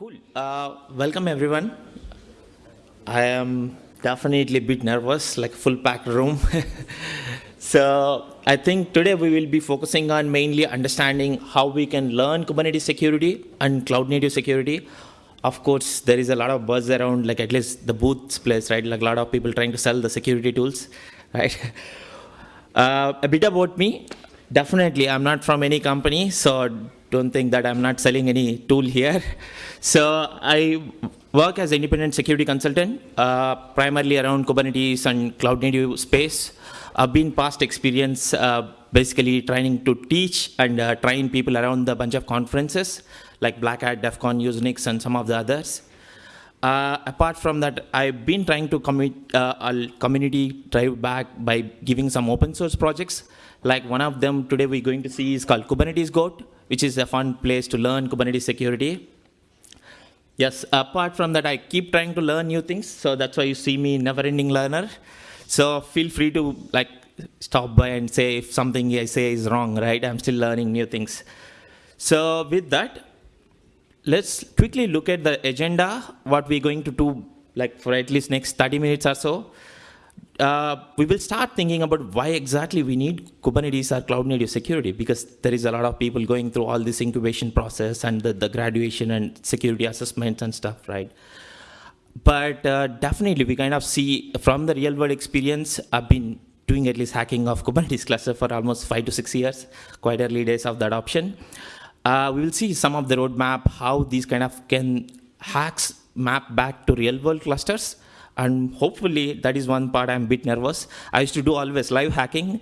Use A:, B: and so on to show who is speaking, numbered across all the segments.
A: Cool. Uh, welcome everyone. I am definitely a bit nervous, like full packed room. so I think today we will be focusing on mainly understanding how we can learn Kubernetes security and cloud native security. Of course, there is a lot of buzz around, like at least the booths place, right? Like a lot of people trying to sell the security tools, right? Uh, a bit about me. Definitely, I'm not from any company, so don't think that I'm not selling any tool here. So I work as independent security consultant, uh, primarily around Kubernetes and cloud native space. I've been past experience uh, basically trying to teach and uh, train people around the bunch of conferences like Black Hat, DEF CON, Usenix, and some of the others. Uh, apart from that, I've been trying to commit uh, a community drive back by giving some open source projects. Like one of them today we're going to see is called Kubernetes Goat, which is a fun place to learn Kubernetes security. Yes, apart from that, I keep trying to learn new things. So that's why you see me never-ending learner. So feel free to like stop by and say if something I say is wrong, right? I'm still learning new things. So with that, let's quickly look at the agenda, what we're going to do like for at least next 30 minutes or so uh, we will start thinking about why exactly we need Kubernetes or cloud native security because there is a lot of people going through all this incubation process and the, the graduation and security assessments and stuff, right? But uh, definitely we kind of see from the real world experience, I've been doing at least hacking of Kubernetes cluster for almost five to six years, quite early days of the adoption. Uh, we will see some of the roadmap, how these kind of can hacks map back to real world clusters and hopefully that is one part I'm a bit nervous. I used to do always live hacking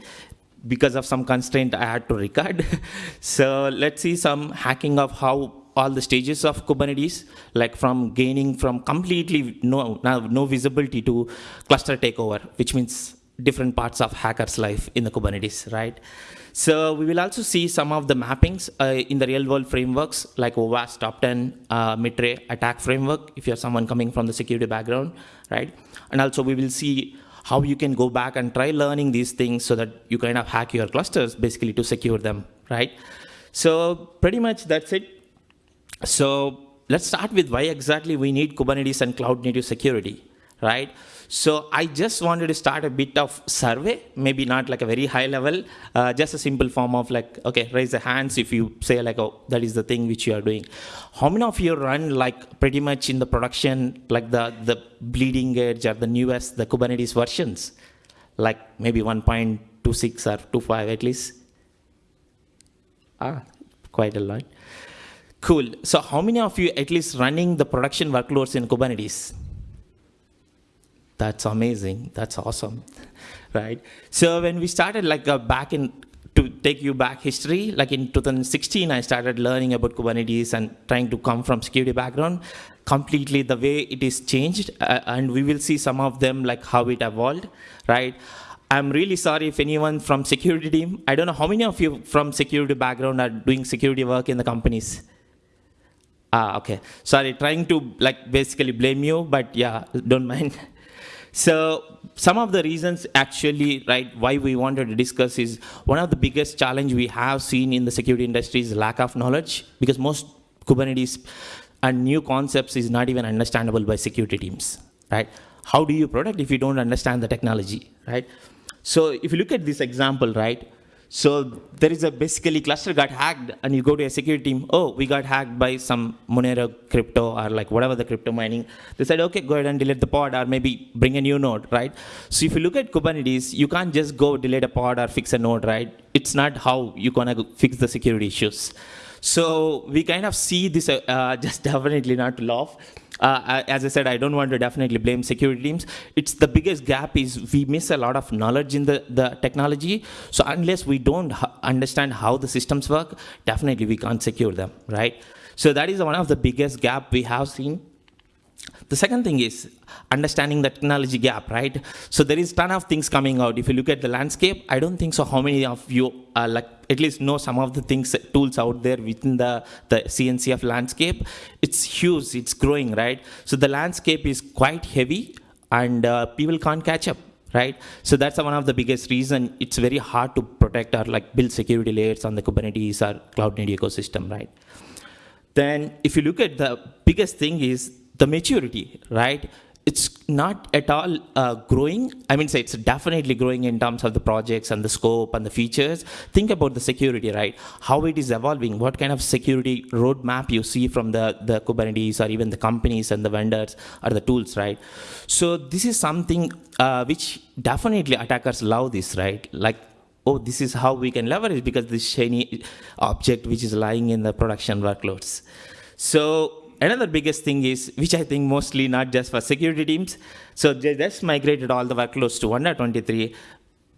A: because of some constraint I had to record. so let's see some hacking of how all the stages of Kubernetes, like from gaining from completely no, no visibility to cluster takeover, which means different parts of hacker's life in the Kubernetes, right? So we will also see some of the mappings uh, in the real world frameworks like OWASP, Top 10, uh, Mitre, attack framework, if you're someone coming from the security background, right? And also we will see how you can go back and try learning these things so that you kind of hack your clusters basically to secure them, right? So pretty much that's it. So let's start with why exactly we need Kubernetes and cloud native security, right? So I just wanted to start a bit of survey, maybe not like a very high level, uh, just a simple form of like, okay, raise the hands if you say like, oh, that is the thing which you are doing. How many of you run like pretty much in the production, like the, the bleeding edge or the newest, the Kubernetes versions? Like maybe 1.26 or 2.5 at least? Ah, quite a lot. Cool. So how many of you at least running the production workloads in Kubernetes? That's amazing. That's awesome, right? So when we started like uh, back in, to take you back history, like in 2016, I started learning about Kubernetes and trying to come from security background. Completely the way it is changed, uh, and we will see some of them like how it evolved, right? I'm really sorry if anyone from security team, I don't know how many of you from security background are doing security work in the companies. Ah, okay. Sorry, trying to like basically blame you, but yeah, don't mind. So some of the reasons actually, right, why we wanted to discuss is one of the biggest challenge we have seen in the security industry is lack of knowledge because most Kubernetes and new concepts is not even understandable by security teams, right? How do you protect if you don't understand the technology, right? So if you look at this example, right, so there is a basically cluster got hacked and you go to a security team, oh, we got hacked by some Monero crypto or like whatever the crypto mining. They said, okay, go ahead and delete the pod or maybe bring a new node, right? So if you look at Kubernetes, you can't just go delete a pod or fix a node, right? It's not how you're gonna fix the security issues. So we kind of see this, uh, uh just definitely not to laugh. Uh, as I said, I don't want to definitely blame security teams. It's the biggest gap is we miss a lot of knowledge in the, the technology. So unless we don't understand how the systems work, definitely we can't secure them, right? So that is one of the biggest gap we have seen the second thing is understanding the technology gap, right? So there is ton of things coming out. If you look at the landscape, I don't think so how many of you are like at least know some of the things, tools out there within the, the CNCF landscape. It's huge, it's growing, right? So the landscape is quite heavy and uh, people can't catch up right? So that's one of the biggest reason it's very hard to protect or like build security layers on the Kubernetes or cloud native ecosystem, right? then if you look at the biggest thing is the maturity, right? it's not at all uh, growing. I mean, say it's definitely growing in terms of the projects and the scope and the features. Think about the security, right? How it is evolving, what kind of security roadmap you see from the, the Kubernetes or even the companies and the vendors or the tools, right? So this is something uh, which definitely attackers love this, right? Like oh, this is how we can leverage because this shiny object which is lying in the production workloads. So another biggest thing is, which I think mostly not just for security teams, so they just migrated all the workloads to 1.23.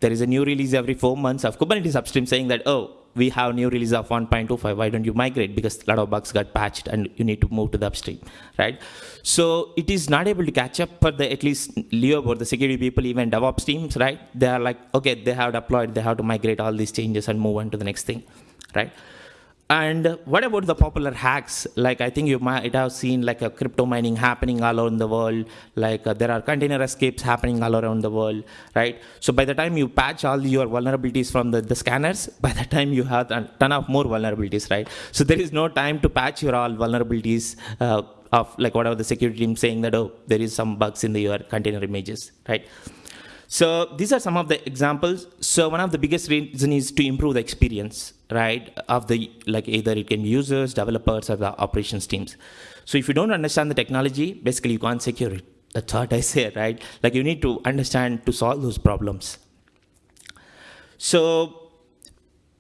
A: There is a new release every four months of Kubernetes upstream saying that, oh, we have new release of 1.25. Why don't you migrate? Because a lot of bugs got patched and you need to move to the upstream, right? So it is not able to catch up for the at least Leo or the security people, even DevOps teams, right? They are like, okay, they have deployed, they have to migrate all these changes and move on to the next thing, right? And what about the popular hacks? Like I think you might have seen like a crypto mining happening all around the world. Like uh, there are container escapes happening all around the world, right? So by the time you patch all your vulnerabilities from the, the scanners, by the time you have a ton of more vulnerabilities, right? So there is no time to patch your all vulnerabilities uh, of like whatever the security team saying that oh there is some bugs in the, your container images, right? So these are some of the examples. So one of the biggest reason is to improve the experience, right, of the, like either it can be users, developers, or the operations teams. So if you don't understand the technology, basically you can't secure it. That's what I say, right? Like you need to understand to solve those problems. So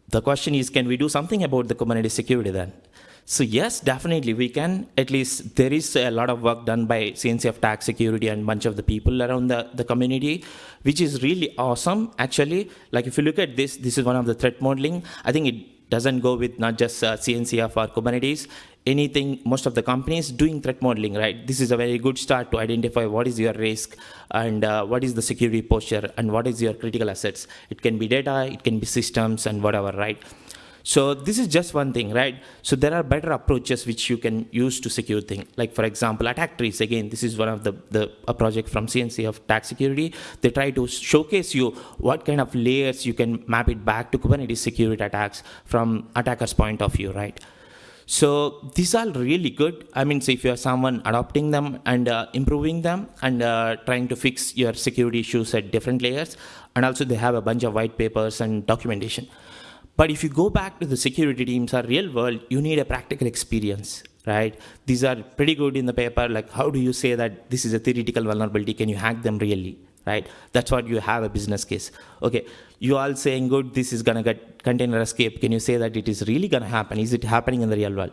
A: the question is, can we do something about the Kubernetes security then? So yes, definitely we can. At least there is a lot of work done by CNCF tax security and bunch of the people around the, the community, which is really awesome. Actually, like if you look at this, this is one of the threat modeling. I think it doesn't go with not just uh, CNCF or Kubernetes. Anything, most of the companies doing threat modeling, right? This is a very good start to identify what is your risk and uh, what is the security posture and what is your critical assets. It can be data, it can be systems and whatever, right? So this is just one thing, right? So there are better approaches which you can use to secure things. Like for example, attack trees. Again, this is one of the, the a project from CNCF tax security. They try to showcase you what kind of layers you can map it back to Kubernetes security attacks from attacker's point of view, right? So these are really good. I mean, so if you are someone adopting them and uh, improving them and uh, trying to fix your security issues at different layers, and also they have a bunch of white papers and documentation. But if you go back to the security teams or real world, you need a practical experience, right? These are pretty good in the paper. Like, how do you say that this is a theoretical vulnerability? Can you hack them really? Right? That's what you have a business case. Okay, you all saying good, this is gonna get container escape. Can you say that it is really gonna happen? Is it happening in the real world?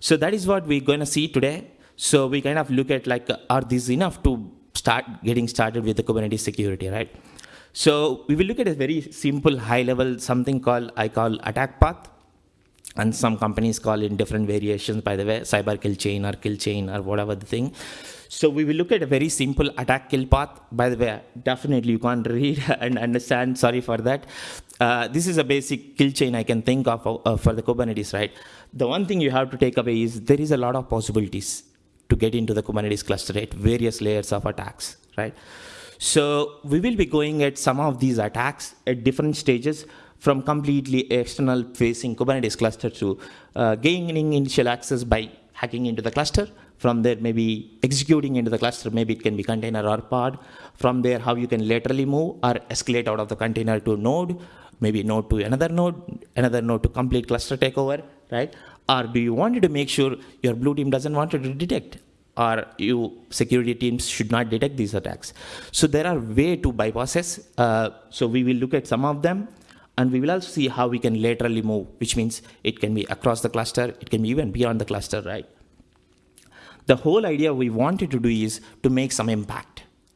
A: So that is what we're gonna see today. So we kind of look at like, are these enough to start getting started with the Kubernetes security, right? So we will look at a very simple high level, something called, I call attack path. And some companies call it different variations, by the way, cyber kill chain or kill chain or whatever the thing. So we will look at a very simple attack kill path. By the way, definitely you can't read and understand. Sorry for that. Uh, this is a basic kill chain I can think of uh, for the Kubernetes, right? The one thing you have to take away is there is a lot of possibilities to get into the Kubernetes cluster at various layers of attacks, right? So we will be going at some of these attacks at different stages from completely external facing Kubernetes cluster to uh, gaining initial access by hacking into the cluster. From there, maybe executing into the cluster, maybe it can be container or pod. From there, how you can laterally move or escalate out of the container to node, maybe node to another node, another node to complete cluster takeover, right? Or do you want to make sure your blue team doesn't want to detect or you security teams should not detect these attacks. So there are way to bypasses. Uh, so we will look at some of them and we will also see how we can laterally move, which means it can be across the cluster, it can be even beyond the cluster, right? The whole idea we wanted to do is to make some impact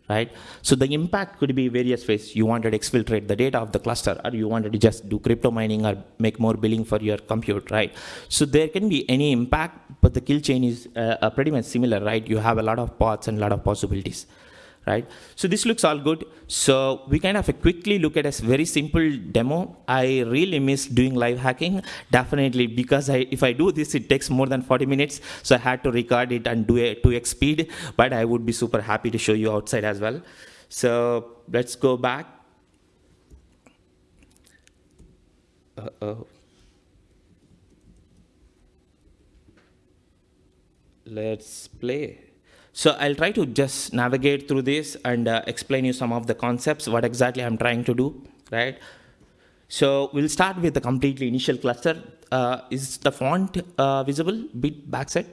A: right? So the impact could be various ways. You wanted to exfiltrate the data of the cluster, or you wanted to just do crypto mining or make more billing for your compute, right? So there can be any impact, but the kill chain is uh, uh pretty much similar, right? You have a lot of paths and a lot of possibilities right? So this looks all good. So we kind of quickly look at a very simple demo. I really miss doing live hacking, definitely, because I, if I do this, it takes more than 40 minutes. So I had to record it and do a 2x speed, but I would be super happy to show you outside as well. So let's go back. Uh -oh. let's play. So I'll try to just navigate through this and uh, explain you some of the concepts, what exactly I'm trying to do, right? So we'll start with the completely initial cluster. Uh, is the font uh, visible? Bit backset?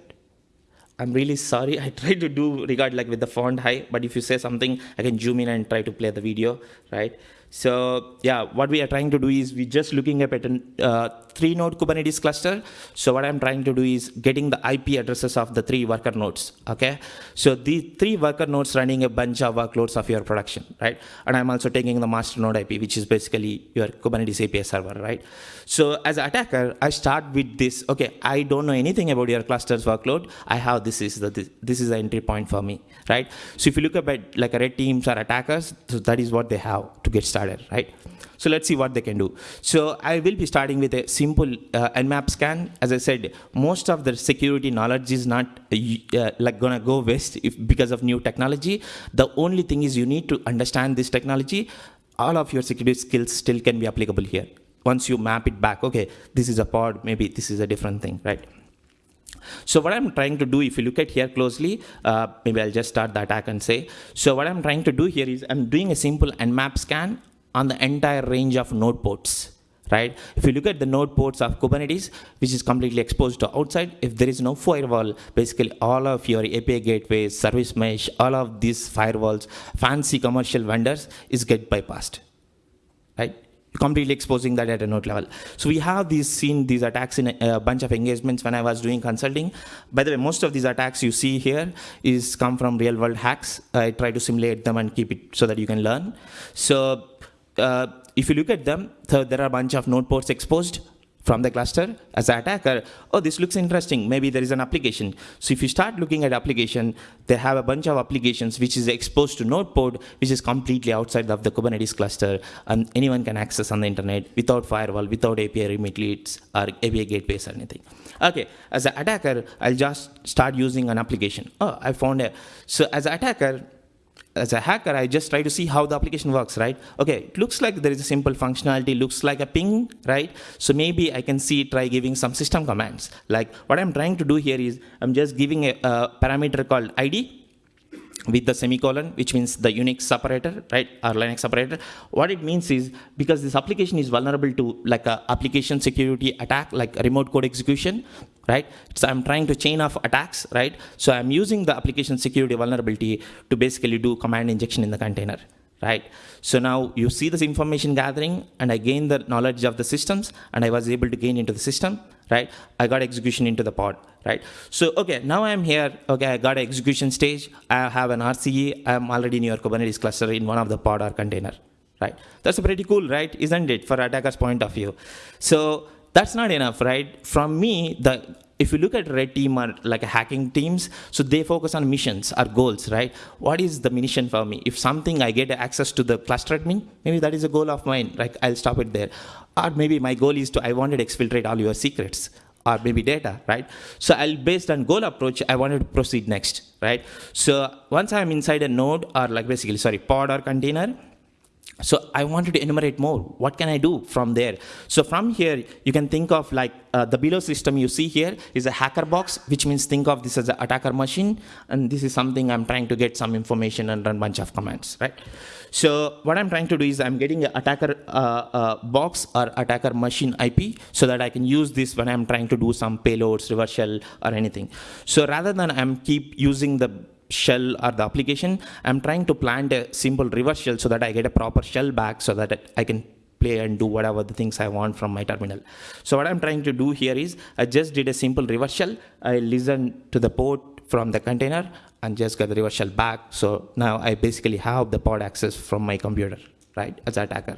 A: I'm really sorry. I tried to do regard like with the font high, but if you say something, I can zoom in and try to play the video, right? So yeah, what we are trying to do is we're just looking at a uh, three node Kubernetes cluster. So what I'm trying to do is getting the IP addresses of the three worker nodes. Okay. So the three worker nodes running a bunch of workloads of your production, right? And I'm also taking the master node IP, which is basically your Kubernetes API server, right? So as an attacker, I start with this. Okay, I don't know anything about your cluster's workload. I have this is the this, this is the entry point for me, right? So if you look at like a red teams or attackers, so that is what they have to get started right? So let's see what they can do. So I will be starting with a simple uh, nmap scan. As I said, most of the security knowledge is not uh, uh, like gonna go west if, because of new technology. The only thing is you need to understand this technology. All of your security skills still can be applicable here. Once you map it back, okay, this is a pod, maybe this is a different thing, right? So what I'm trying to do, if you look at here closely, uh, maybe I'll just start the attack and say, so what I'm trying to do here is I'm doing a simple nmap scan on the entire range of node ports right? If you look at the node ports of Kubernetes, which is completely exposed to outside, if there is no firewall, basically all of your API gateways, service mesh, all of these firewalls, fancy commercial vendors is get bypassed, right? completely exposing that at a node level. So we have these seen these attacks in a, a, bunch of engagements when I was doing consulting. By the way, most of these attacks you see here is come from real world hacks. I try to simulate them and keep it so that you can learn. So uh, if you look at them, so there are a bunch of node ports exposed from the cluster as an attacker, oh, this looks interesting. Maybe there is an application. So if you start looking at application, they have a bunch of applications which is exposed to node port, which is completely outside of the Kubernetes cluster, and anyone can access on the internet without firewall, without API leads or API gateways or anything. Okay, as an attacker, I'll just start using an application. Oh, I found a, so as an attacker, as a hacker, I just try to see how the application works, right? Okay, it looks like there is a simple functionality, looks like a ping, right? So maybe I can see, try giving some system commands. Like what I'm trying to do here is I'm just giving a, a parameter called ID with the semicolon, which means the Unix separator, right, or Linux separator. What it means is because this application is vulnerable to like a application security attack, like remote code execution, right? So I'm trying to chain off attacks, right? So I'm using the application security vulnerability to basically do command injection in the container, right? So now you see this information gathering, and I gain the knowledge of the systems, and I was able to gain into the system, right? I got execution into the pod, right? So, okay, now I'm here, okay, I got an execution stage, I have an RCE, I'm already in your Kubernetes cluster in one of the pod or container, right? That's pretty cool, right? Isn't it, for attacker's point of view? So that's not enough, right? From me, the if you look at red team or like hacking teams, so they focus on missions or goals, right? What is the mission for me? If something I get access to the cluster admin, maybe that is a goal of mine. Like I'll stop it there. Or maybe my goal is to I wanted to exfiltrate all your secrets or maybe data, right? So I'll based on goal approach, I wanted to proceed next, right? So once I'm inside a node or like basically sorry pod or container, so I wanted to enumerate more. What can I do from there? So from here, you can think of like uh, the below system you see here is a hacker box, which means think of this as an attacker machine. And this is something I'm trying to get some information and run bunch of commands, right? So what I'm trying to do is I'm getting an attacker uh, uh, box or attacker machine IP so that I can use this when I'm trying to do some payloads, reverse shell or anything. So rather than I'm keep using the shell or the application, I'm trying to plant a simple reverse shell so that I get a proper shell back so that I can play and do whatever the things I want from my terminal. So what I'm trying to do here is I just did a simple reverse shell. I listen to the port from the container and just get the reverse shell back. So now I basically have the pod access from my computer, right, as an attacker.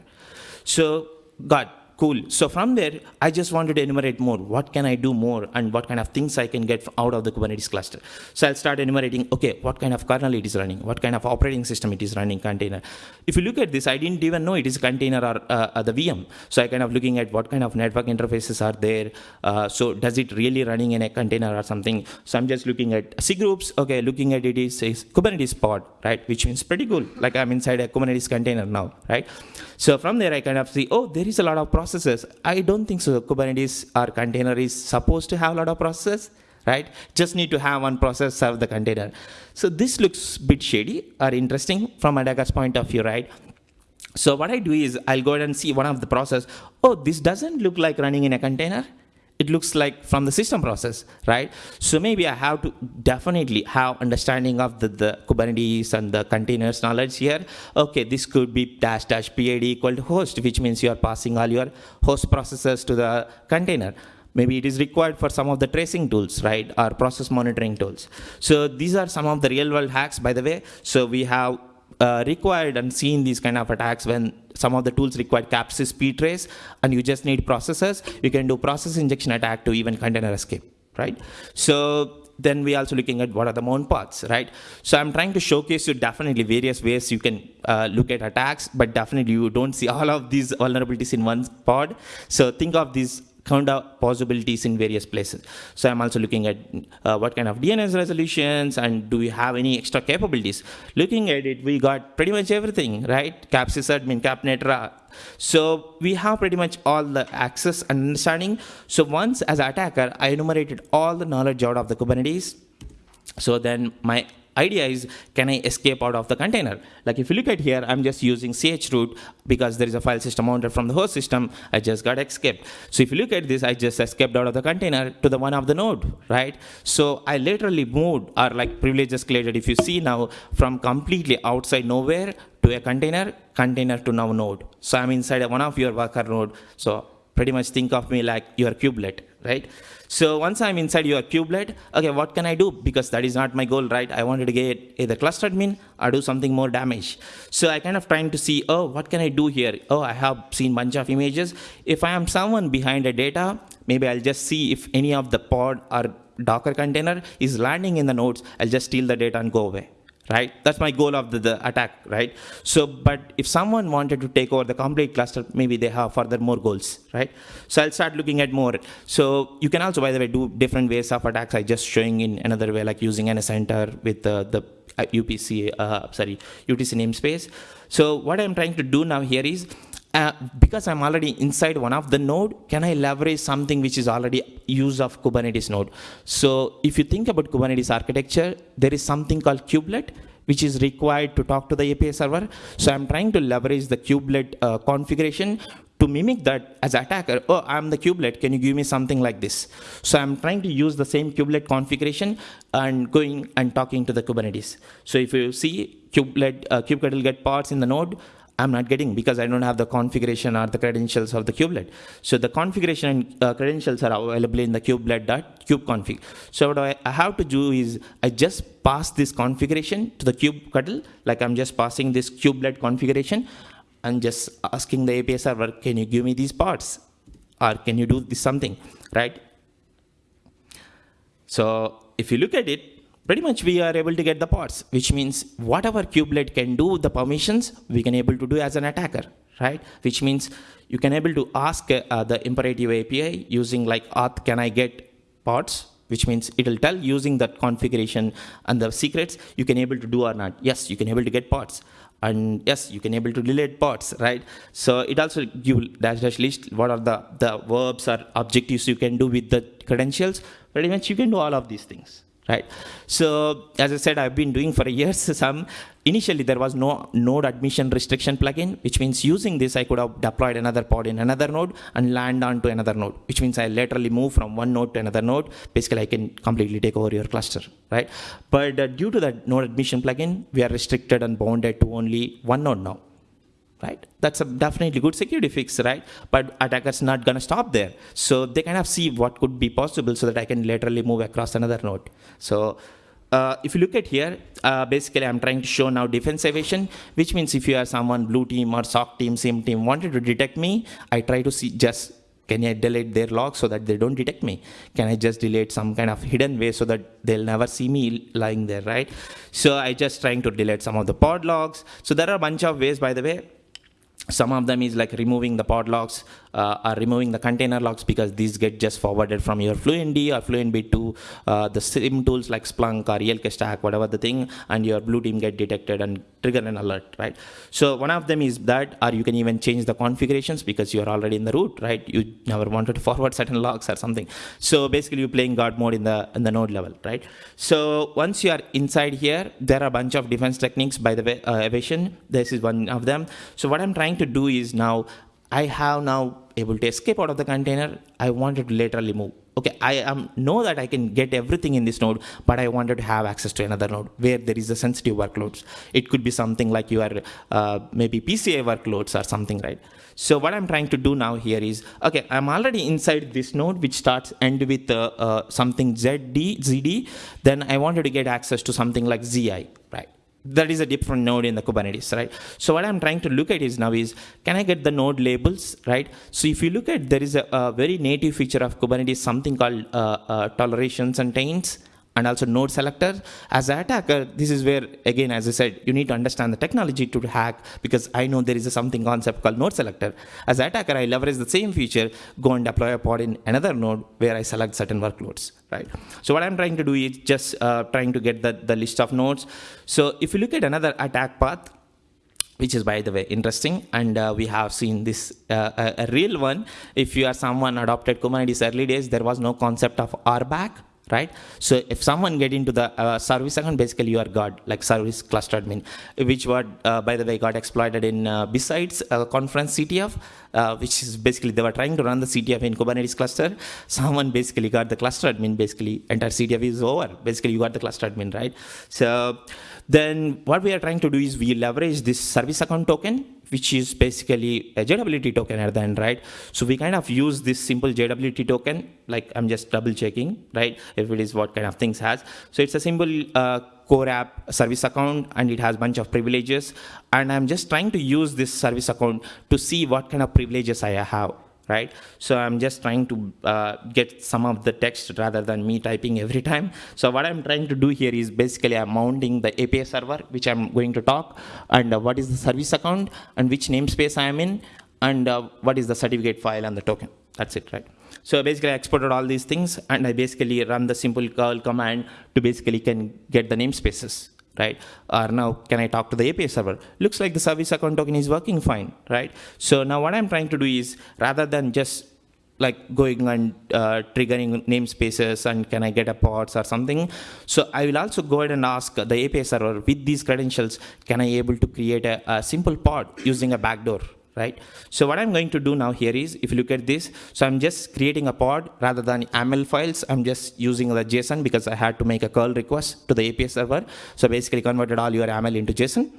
A: So got Cool. So from there, I just wanted to enumerate more. What can I do more and what kind of things I can get out of the Kubernetes cluster? So I'll start enumerating, okay, what kind of kernel it is running, what kind of operating system it is running container. If you look at this, I didn't even know it is a container or uh, the VM. So I kind of looking at what kind of network interfaces are there. Uh, so does it really running in a container or something? So I'm just looking at C groups. Okay, looking at it is a Kubernetes pod, right? Which means pretty cool. Like I'm inside a Kubernetes container now, right? So from there, I kind of see, oh, there is a lot of processes. I don't think so. Kubernetes or container is supposed to have a lot of processes, right? Just need to have one process serve the container. So this looks bit shady or interesting from a attacker's point of view, right? So what I do is I'll go ahead and see one of the process. Oh, this doesn't look like running in a container. It looks like from the system process, right? So maybe I have to definitely have understanding of the, the Kubernetes and the containers knowledge here. Okay, this could be dash dash PID equal to host, which means you are passing all your host processes to the container. Maybe it is required for some of the tracing tools, right, or process monitoring tools. So these are some of the real world hacks, by the way. So we have uh, required and seen these kind of attacks when some of the tools require capsys ptrace and you just need processors. You can do process injection attack to even container escape right? So then we also looking at what are the mount paths right? So i'm trying to showcase you definitely various ways you can uh, look at attacks but definitely you don't see all of these vulnerabilities in one pod. So think of these count of possibilities in various places. So I'm also looking at uh, what kind of DNS resolutions and do we have any extra capabilities. Looking at it, we got pretty much everything, right? Cap sysadmin, CapNetra. So we have pretty much all the access and understanding. So once as attacker, I enumerated all the knowledge out of the Kubernetes. So then my idea is, can I escape out of the container? Like if you look at here, I'm just using chroot because there is a file system mounted from the host system. I just got escaped. So if you look at this, I just escaped out of the container to the one of the node, right? So I literally moved or like privileges escalated. If you see now from completely outside nowhere to a container, container to now node. So I'm inside one of your worker node. So pretty much think of me like your kubelet, right? So once I'm inside your kubelet, okay, what can I do? Because that is not my goal, right? I wanted to get either cluster admin or do something more damage. So I kind of trying to see, oh, what can I do here? Oh, I have seen bunch of images. If I am someone behind a data, maybe I'll just see if any of the pod or Docker container is landing in the nodes. I'll just steal the data and go away right? That's my goal of the, the, attack, right? So, but if someone wanted to take over the complete cluster, maybe they have further more goals, right? So I'll start looking at more. So you can also, by the way, do different ways of attacks. I just showing in another way, like using an NSEnter with the, the UPC, uh, sorry, UTC namespace. So what I'm trying to do now here is uh, because I'm already inside one of the node, can I leverage something which is already use of Kubernetes node? So if you think about Kubernetes architecture, there is something called kubelet, which is required to talk to the API server. So I'm trying to leverage the kubelet uh, configuration to mimic that as attacker, oh, I'm the kubelet, can you give me something like this? So I'm trying to use the same kubelet configuration and going and talking to the Kubernetes. So if you see kubelet, uh, kubectl get parts in the node, I'm not getting because I don't have the configuration or the credentials of the kubelet. So the configuration and uh, credentials are available in the kubelet.kubeconfig. So what I, have to do is I just pass this configuration to the kubectl, like I'm just passing this kubelet configuration and just asking the API server, can you give me these parts? Or can you do this something, right? So if you look at it, pretty much we are able to get the pods, which means whatever kubelet can do the permissions, we can able to do as an attacker, right? Which means you can able to ask uh, the imperative API using like auth, can I get pods? Which means it'll tell using that configuration and the secrets you can able to do or not. Yes, you can able to get pods and yes you can able to delete pods right so it also give dash dash list what are the the verbs or objectives you can do with the credentials pretty much you can do all of these things right? So as I said, I've been doing for years some. Initially, there was no node admission restriction plugin, which means using this, I could have deployed another pod in another node and land onto another node, which means I laterally move from one node to another node. Basically, I can completely take over your cluster, right? But uh, due to that node admission plugin, we are restricted and bounded to only one node now right? That's a definitely good security fix, right? But attackers not gonna stop there. So they kind of see what could be possible so that I can laterally move across another node. So uh, if you look at here, uh, basically I'm trying to show now defense evasion, which means if you are someone blue team or SOC team, SIEM team wanted to detect me, I try to see just can I delete their logs so that they don't detect me? Can I just delete some kind of hidden way so that they'll never see me lying there, right? So I just trying to delete some of the pod logs. So there are a bunch of ways, by the way, some of them is like removing the pod locks uh, or removing the container locks because these get just forwarded from your fluentd or fluentd to uh, the sim tools like splunk or elk stack whatever the thing and your blue team get detected and trigger an alert right? So one of them is that or you can even change the configurations because you're already in the root right? You never wanted to forward certain locks or something. So basically you're playing guard mode in the in the node level right? So once you are inside here there are a bunch of defense techniques by the way uh, evasion. This is one of them. So what i'm trying to do is now I have now able to escape out of the container. I wanted to laterally move. Okay, I am know that I can get everything in this node, but I wanted to have access to another node where there is a sensitive workloads. It could be something like your uh, maybe PCA workloads or something, right? So what I'm trying to do now here is, okay, I'm already inside this node which starts end with uh, uh, something ZD, ZD. Then I wanted to get access to something like ZI, right? That is a different node in the Kubernetes, right? So what I'm trying to look at is now is, can I get the node labels, right? So if you look at, there is a, a very native feature of Kubernetes, something called uh, uh, tolerations and taints and also node selector. As an attacker, this is where, again, as I said, you need to understand the technology to hack because I know there is a something concept called node selector. As an attacker, I leverage the same feature, go and deploy a pod in another node where I select certain workloads, right? So what I'm trying to do is just uh, trying to get the, the list of nodes. So if you look at another attack path, which is by the way interesting and uh, we have seen this uh, a, a, real one if you are someone adopted kubernetes early days there was no concept of RBAC right? So if someone get into the uh, service account, basically you are God, like service cluster admin, which what, uh, by the way, got exploited in uh, besides uh, conference CTF, uh, which is basically they were trying to run the CTF in Kubernetes cluster. Someone basically got the cluster admin, basically entire CTF is over. Basically you got the cluster admin, right? So then what we are trying to do is we leverage this service account token which is basically a JWT token at the end, right? So we kind of use this simple JWT token, like I'm just double checking, right? If it is what kind of things has. So it's a simple uh, core app service account and it has bunch of privileges. And I'm just trying to use this service account to see what kind of privileges I have right? So I'm just trying to uh, get some of the text rather than me typing every time. So what I'm trying to do here is basically I'm mounting the API server, which I'm going to talk, and uh, what is the service account, and which namespace I am in, and uh, what is the certificate file and the token. That's it, right? So basically I exported all these things, and I basically run the simple curl command to basically can get the namespaces right? Or now, can I talk to the API server? Looks like the service account token is working fine, right? So now what I'm trying to do is, rather than just like going and uh, triggering namespaces and can I get a pods or something. So I will also go ahead and ask the API server with these credentials, can I able to create a, a simple pod using a backdoor, right? So what I'm going to do now here is, if you look at this, so I'm just creating a pod rather than YAML files. I'm just using the JSON because I had to make a curl request to the API server. So basically converted all your YAML into JSON.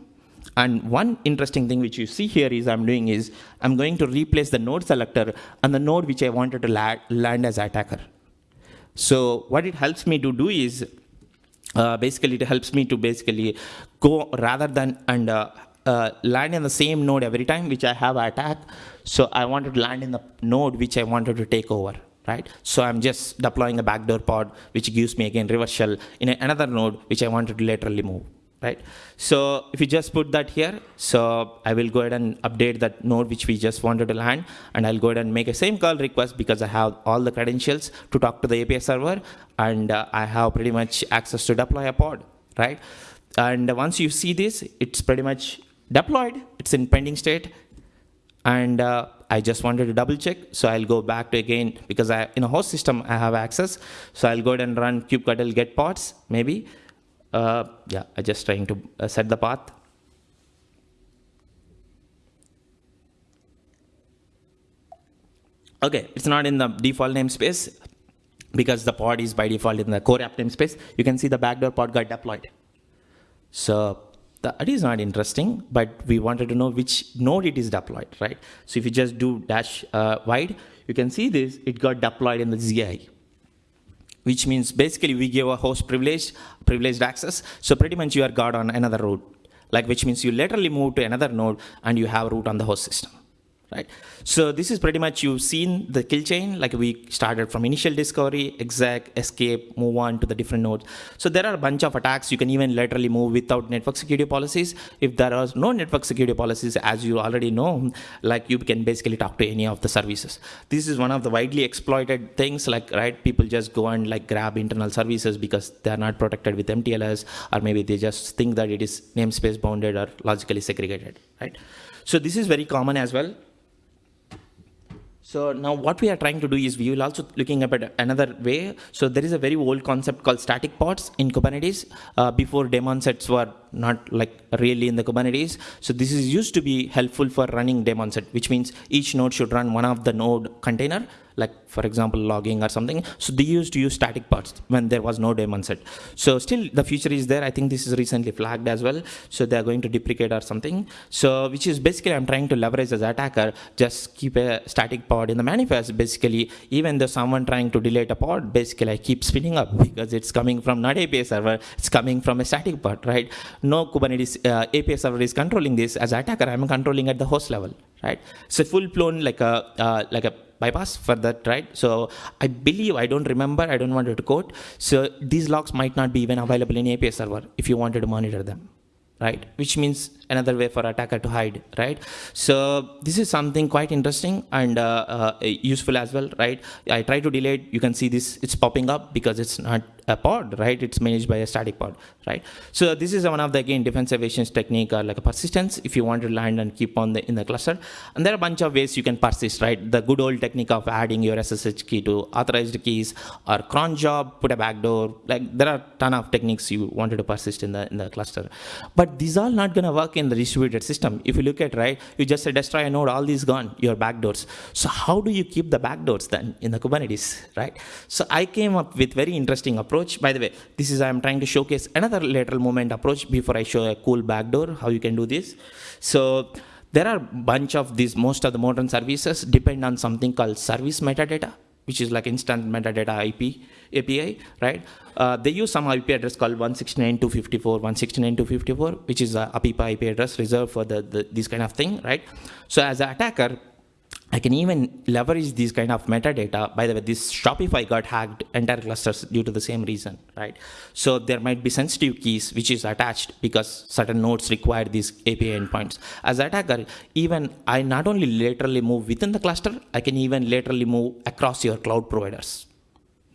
A: And one interesting thing which you see here is I'm doing is I'm going to replace the node selector and the node which I wanted to land as attacker. So what it helps me to do is uh, basically it helps me to basically go rather than and uh, uh, land in the same node every time which I have attack. So I wanted to land in the node which I wanted to take over, right? So I'm just deploying a backdoor pod which gives me again reverse shell in another node which I wanted to laterally move, right? So if you just put that here, so I will go ahead and update that node which we just wanted to land, and I'll go ahead and make a same curl request because I have all the credentials to talk to the API server, and uh, I have pretty much access to deploy a pod, right? And once you see this, it's pretty much deployed. It's in pending state. And uh, I just wanted to double check. So I'll go back to again, because I, in a host system, I have access. So I'll go ahead and run kubectl get pods, maybe. Uh, yeah, I'm just trying to uh, set the path. Okay, it's not in the default namespace because the pod is by default in the core app namespace. You can see the backdoor pod got deployed. So that is not interesting, but we wanted to know which node it is deployed, right? So if you just do dash uh, wide, you can see this, it got deployed in the ZI, which means basically we give a host privileged, privileged access. So pretty much you are guard on another route, like which means you laterally move to another node and you have root on the host system, right? So this is pretty much you've seen the kill chain, like we started from initial discovery, exec, escape, move on to the different nodes. So there are a bunch of attacks. You can even laterally move without network security policies. If there are no network security policies, as you already know, like you can basically talk to any of the services. This is one of the widely exploited things, like, right, people just go and like grab internal services because they are not protected with MTLS, or maybe they just think that it is namespace bounded or logically segregated, right? So this is very common as well. So now what we are trying to do is we will also looking up at another way. So there is a very old concept called static pods in Kubernetes. Uh, before daemon sets were not like really in the Kubernetes. So this is used to be helpful for running daemon set, which means each node should run one of the node container like for example logging or something. So they used to use static pods when there was no daemon set. So still the future is there. I think this is recently flagged as well. So they're going to deprecate or something. So which is basically I'm trying to leverage as attacker, just keep a static pod in the manifest. Basically, even though someone trying to delete a pod, basically I keep spinning up because it's coming from not API server, it's coming from a static pod, right? No Kubernetes uh, API server is controlling this as attacker. I'm controlling at the host level, right? So full blown like a uh, like a bypass for that, right? So I believe, I don't remember, I don't want to quote. So these logs might not be even available in API server if you wanted to monitor them, right? Which means another way for attacker to hide, right? So this is something quite interesting and uh, uh, useful as well, right? I try to delete, you can see this, it's popping up because it's not a pod, right? It's managed by a static pod, right? So this is one of the, again, defense evasions technique or like a persistence if you want to land and keep on the in the cluster. And there are a bunch of ways you can persist, right? The good old technique of adding your SSH key to authorized keys or cron job, put a backdoor, like there are ton of techniques you wanted to persist in the, in the cluster. But these are not gonna work in the distributed system. If you look at, right, you just destroy a node, all these gone, your backdoors. So how do you keep the backdoors then in the Kubernetes, right? So I came up with very interesting approach approach. By the way, this is I'm trying to showcase another lateral movement approach before I show a cool backdoor, how you can do this. So there are bunch of these, most of the modern services depend on something called service metadata, which is like instant metadata IP API, right? Uh, they use some IP address called 169.254, 169.254, which is a APIPA IP address reserved for the, the, this kind of thing, right? So as an attacker, I can even leverage these kind of metadata. By the way, this Shopify got hacked entire clusters due to the same reason, right? So there might be sensitive keys which is attached because certain nodes require these API endpoints. As attacker, even I not only laterally move within the cluster, I can even laterally move across your cloud providers,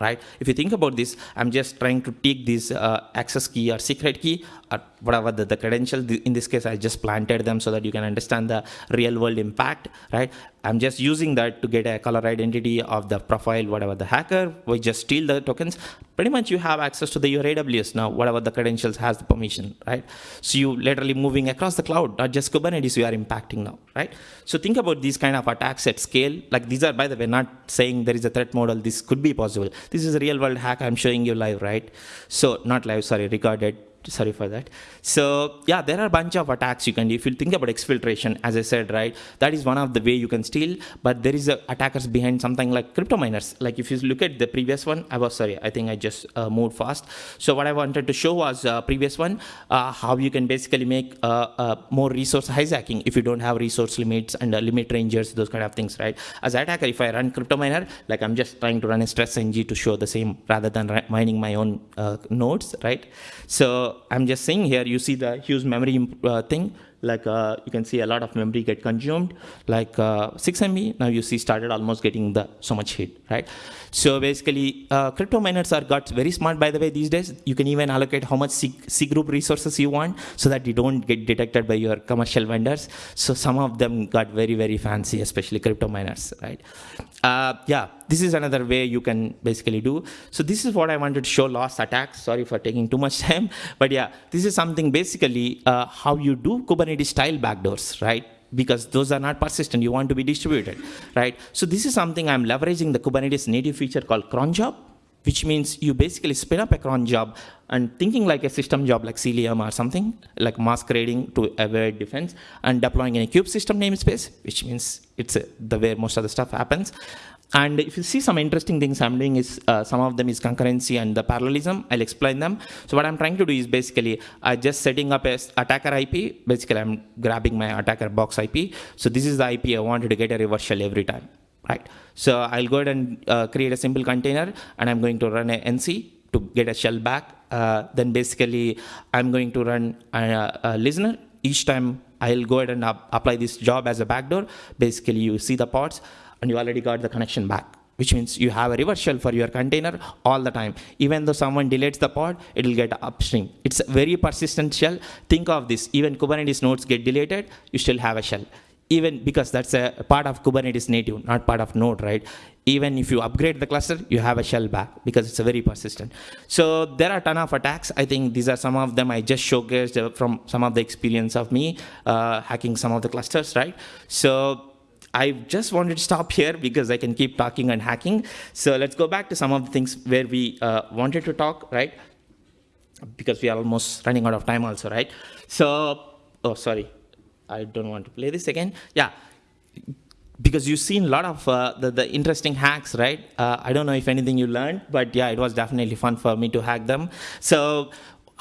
A: right? If you think about this, I'm just trying to take this uh, access key or secret key or whatever the, the credential. In this case, I just planted them so that you can understand the real world impact, right? I'm just using that to get a color identity of the profile, whatever the hacker, we just steal the tokens. Pretty much you have access to the, your AWS now, whatever the credentials has the permission, right? So you literally moving across the cloud, not just Kubernetes you are impacting now, right? So think about these kind of attacks at scale. Like these are, by the way, not saying there is a threat model, this could be possible. This is a real world hack I'm showing you live, right? So not live, sorry, recorded sorry for that. So yeah, there are a bunch of attacks you can do. If you think about exfiltration, as I said, right, that is one of the way you can steal, but there is a attackers behind something like crypto miners. Like if you look at the previous one, I was sorry, I think I just uh, moved fast. So what I wanted to show was uh, previous one, uh, how you can basically make uh, uh, more resource hijacking if you don't have resource limits and uh, limit rangers, those kind of things, right? As an attacker, if I run crypto miner, like I'm just trying to run a stress ng to show the same rather than mining my own nodes, right? So I'm just saying here, you see the huge memory uh, thing, like uh, you can see a lot of memory get consumed, like uh, 6 MB, now you see started almost getting the so much hit, right? So basically, uh, crypto miners are got very smart by the way these days. You can even allocate how much C, C group resources you want so that you don't get detected by your commercial vendors. So some of them got very, very fancy, especially crypto miners, right? Uh, yeah, this is another way you can basically do. So this is what I wanted to show loss attacks. Sorry for taking too much time, but yeah, this is something basically uh, how you do Kubernetes style backdoors, right? because those are not persistent. You want to be distributed, right? So this is something I'm leveraging the Kubernetes native feature called cron job, which means you basically spin up a cron job and thinking like a system job like Cilium or something, like masquerading to avoid defense and deploying in a kube system namespace, which means it's a, the way most of the stuff happens. And if you see some interesting things I'm doing is uh, some of them is concurrency and the parallelism. I'll explain them. So what I'm trying to do is basically uh, just setting up a attacker IP. Basically, I'm grabbing my attacker box IP. So this is the IP I wanted to get a reverse shell every time, right? So I'll go ahead and uh, create a simple container, and I'm going to run a NC to get a shell back. Uh, then basically, I'm going to run a, a listener each time I'll go ahead and apply this job as a backdoor. Basically, you see the pods and you already got the connection back which means you have a reverse shell for your container all the time. Even though someone deletes the pod, it will get upstream. It's a very persistent shell. Think of this, even Kubernetes nodes get deleted, you still have a shell. Even because that's a part of Kubernetes native, not part of node, right? Even if you upgrade the cluster, you have a shell back because it's a very persistent. So there are ton of attacks. I think these are some of them I just showcased from some of the experience of me uh, hacking some of the clusters, right? So I just wanted to stop here because I can keep talking and hacking. So let's go back to some of the things where we uh, wanted to talk, right? Because we are almost running out of time also, right? So, oh, sorry. I don't want to play this again. Yeah, because you've seen a lot of uh, the, the interesting hacks, right? Uh, I don't know if anything you learned, but yeah, it was definitely fun for me to hack them. So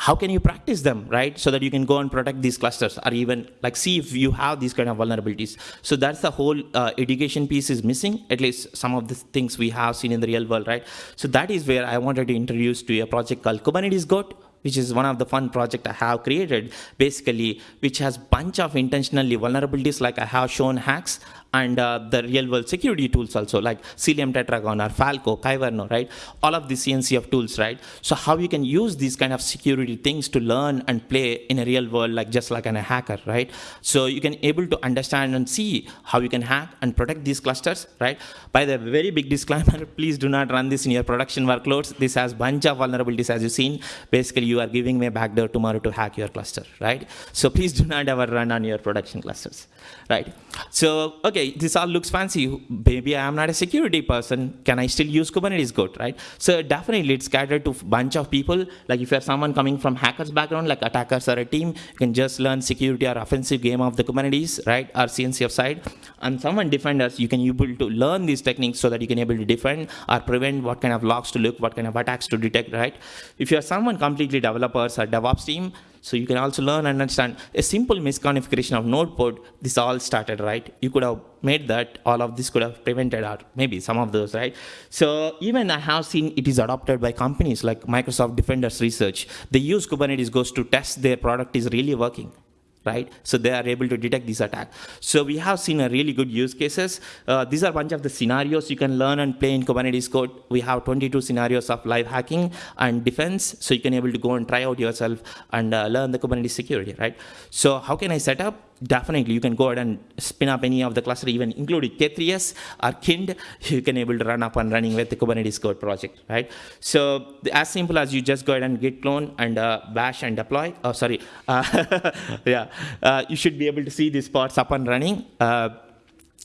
A: how can you practice them, right? So that you can go and protect these clusters or even like see if you have these kind of vulnerabilities. So that's the whole uh, education piece is missing, at least some of the things we have seen in the real world, right? So that is where I wanted to introduce to you a project called Kubernetes Goat, which is one of the fun project I have created, basically, which has bunch of intentionally vulnerabilities like I have shown hacks and uh, the real world security tools also like Cilium Tetragon or Falco, Kyverno, right? All of the CNCF tools, right? So how you can use these kind of security things to learn and play in a real world like just like an, a hacker, right? So you can able to understand and see how you can hack and protect these clusters, right? By the very big disclaimer, please do not run this in your production workloads. This has bunch of vulnerabilities as you've seen. Basically, you are giving me a backdoor tomorrow to hack your cluster, right? So please do not ever run on your production clusters, right? So, okay, okay, this all looks fancy. Maybe I am not a security person. Can I still use Kubernetes Goat, right? So definitely it's catered to a bunch of people. Like if you're someone coming from hackers background, like attackers or a team, you can just learn security or offensive game of the Kubernetes, right? Or CNCF side. And someone defenders, you can able to learn these techniques so that you can able to defend or prevent what kind of logs to look, what kind of attacks to detect, right? If you're someone completely developers or DevOps team, so you can also learn and understand a simple misconfiguration of node port. This all started, right? You could have made that all of this could have prevented or maybe some of those, right? So even I have seen it is adopted by companies like Microsoft Defenders Research. They use Kubernetes Goat to test their product is really working right? So they are able to detect these attacks. So we have seen a really good use cases. Uh, these are a bunch of the scenarios you can learn and play in Kubernetes Goat. We have 22 scenarios of live hacking and defense, so you can able to go and try out yourself and uh, learn the Kubernetes security, right? So how can I set up? Definitely you can go ahead and spin up any of the cluster, even including K3s or Kind, you can able to run up and running with the Kubernetes Goat project, right? So as simple as you just go ahead and git clone and uh, bash and deploy. Oh, sorry. Uh, yeah, uh, you should be able to see these parts up and running. Uh,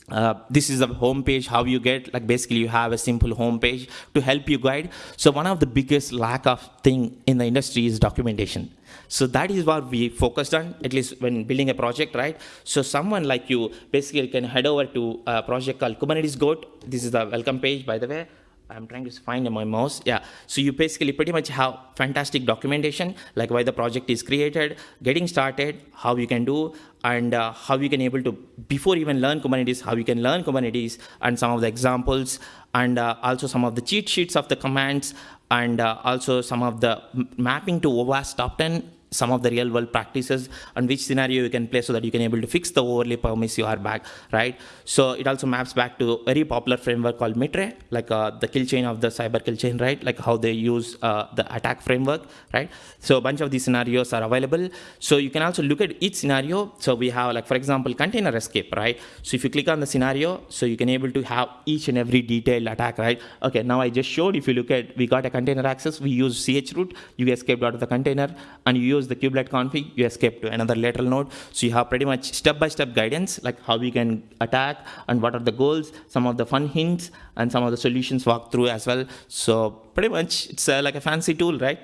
A: uh, this is the home page how you get like basically you have a simple home page to help you guide. So one of the biggest lack of thing in the industry is documentation. So that is what we focused on at least when building a project right? So someone like you basically can head over to a project called kubernetes goat. This is the welcome page by the way I'm trying to find my mouse. Yeah. So you basically pretty much have fantastic documentation, like why the project is created, getting started, how you can do, and uh, how you can able to, before even learn Kubernetes, how you can learn Kubernetes, and some of the examples, and uh, also some of the cheat sheets of the commands, and uh, also some of the mapping to OWASP top 10 some of the real world practices and which scenario you can play so that you can able to fix the overlay permits you are back, right? So it also maps back to a very popular framework called Mitre, like uh, the kill chain of the cyber kill chain, right? Like how they use uh, the attack framework, right? So a bunch of these scenarios are available. So you can also look at each scenario. So we have like, for example, container escape, right? So if you click on the scenario, so you can able to have each and every detailed attack, right? Okay, now I just showed, if you look at, we got a container access, we use chroot, you escaped out of the container and you use the kubelet config, you escape to another lateral node. So you have pretty much step-by-step -step guidance, like how we can attack and what are the goals, some of the fun hints, and some of the solutions walk through as well. So pretty much it's uh, like a fancy tool, right?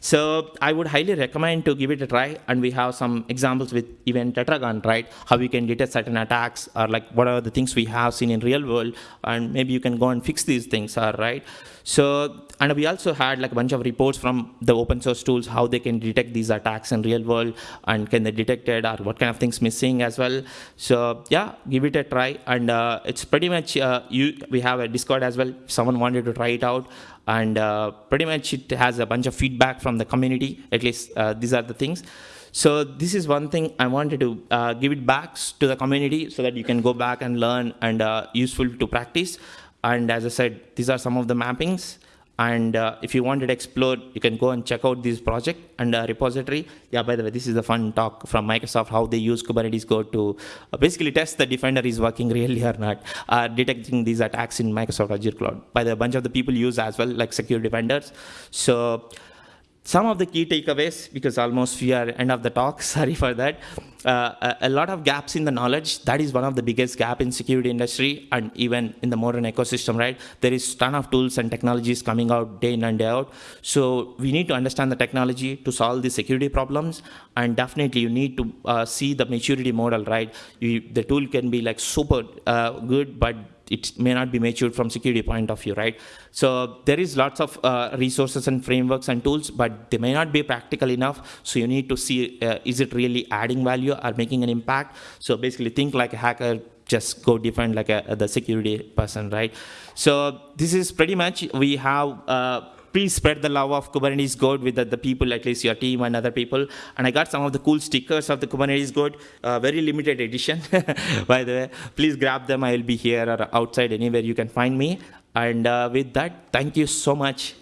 A: So I would highly recommend to give it a try. And we have some examples with even Tetragon, right? How we can detect certain attacks or like what are the things we have seen in real world, and maybe you can go and fix these things, all right? So and we also had like a bunch of reports from the open source tools how they can detect these attacks in real world and can they detect it or what kind of things missing as well. So yeah, give it a try and uh, it's pretty much uh, you. We have a Discord as well. If someone wanted to try it out and uh, pretty much it has a bunch of feedback from the community. At least uh, these are the things. So this is one thing I wanted to uh, give it back to the community so that you can go back and learn and uh, useful to practice. And as I said, these are some of the mappings. And uh, if you wanted to explore, you can go and check out this project and uh, repository. Yeah, by the way, this is a fun talk from Microsoft, how they use Kubernetes Goat to uh, basically test the Defender is working really or not, uh, detecting these attacks in Microsoft Azure Cloud. By the bunch of the people use as well, like secure defenders. So some of the key takeaways, because almost we are end of the talk, sorry for that. Uh, a, a, lot of gaps in the knowledge, that is one of the biggest gap in security industry and even in the modern ecosystem, right? There is ton of tools and technologies coming out day in and day out. So we need to understand the technology to solve the security problems. And definitely you need to uh, see the maturity model, right? You, the tool can be like super uh, good, but it may not be matured from security point of view, right? So there is lots of uh, resources and frameworks and tools, but they may not be practical enough. So you need to see, uh, is it really adding value or making an impact? So basically think like a hacker, just go defend like a, the security person, right? So this is pretty much, we have uh, please spread the love of Kubernetes Goat with the, the, people, at least your team and other people. And I got some of the cool stickers of the Kubernetes Goat, uh, very limited edition, by the way. Please grab them. I will be here or outside, anywhere you can find me. And uh, with that, thank you so much.